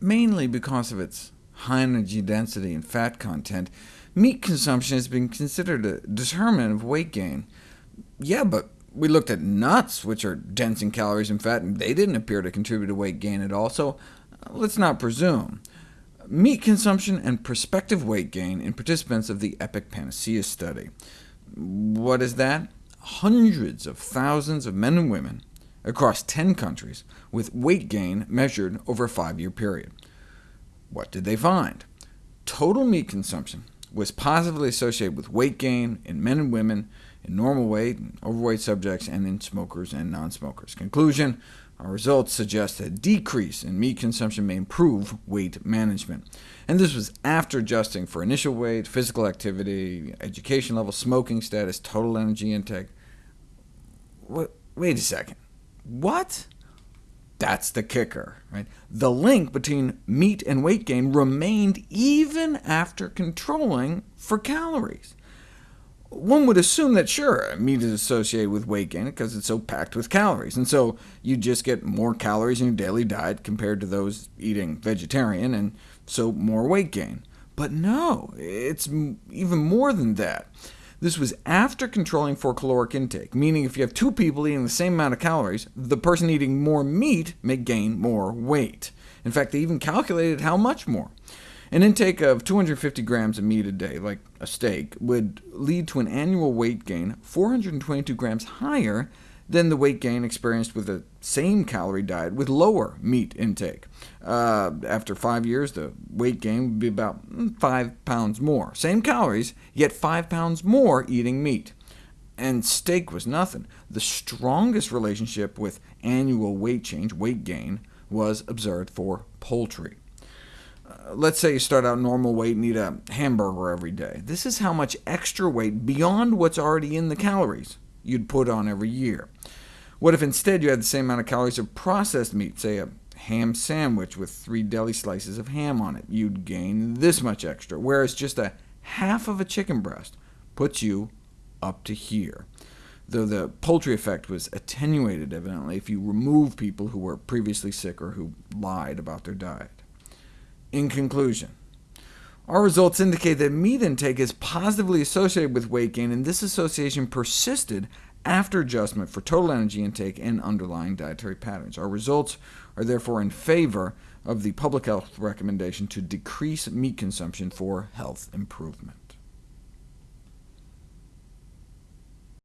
Mainly because of its high energy density and fat content, meat consumption has been considered a determinant of weight gain. Yeah, but we looked at nuts, which are dense in calories and fat, and they didn't appear to contribute to weight gain at all, so uh, let's not presume. Meat consumption and prospective weight gain in participants of the EPIC Panacea study. What is that? Hundreds of thousands of men and women across 10 countries with weight gain measured over a five-year period. What did they find? Total meat consumption was positively associated with weight gain in men and women, in normal weight and overweight subjects, and in smokers and non-smokers. Conclusion, our results suggest a decrease in meat consumption may improve weight management. And this was after adjusting for initial weight, physical activity, education level, smoking status, total energy intake. Wait a second. What? That's the kicker. Right? The link between meat and weight gain remained even after controlling for calories. One would assume that, sure, meat is associated with weight gain because it's so packed with calories, and so you just get more calories in your daily diet compared to those eating vegetarian, and so more weight gain. But no, it's even more than that. This was after controlling for caloric intake, meaning if you have two people eating the same amount of calories, the person eating more meat may gain more weight. In fact, they even calculated how much more. An intake of 250 grams of meat a day, like a steak, would lead to an annual weight gain 422 grams higher than the weight gain experienced with the same calorie diet with lower meat intake. Uh, after five years, the weight gain would be about mm, 5 pounds more. Same calories, yet 5 pounds more eating meat. And steak was nothing. The strongest relationship with annual weight change, weight gain, was observed for poultry. Uh, let's say you start out normal weight and eat a hamburger every day. This is how much extra weight beyond what's already in the calories you'd put on every year. What if instead you had the same amount of calories of processed meat, say a ham sandwich with three deli slices of ham on it? You'd gain this much extra, whereas just a half of a chicken breast puts you up to here, though the poultry effect was attenuated, evidently, if you remove people who were previously sick or who lied about their diet. In conclusion, our results indicate that meat intake is positively associated with weight gain, and this association persisted after adjustment for total energy intake and underlying dietary patterns. Our results are therefore in favor of the public health recommendation to decrease meat consumption for health improvement.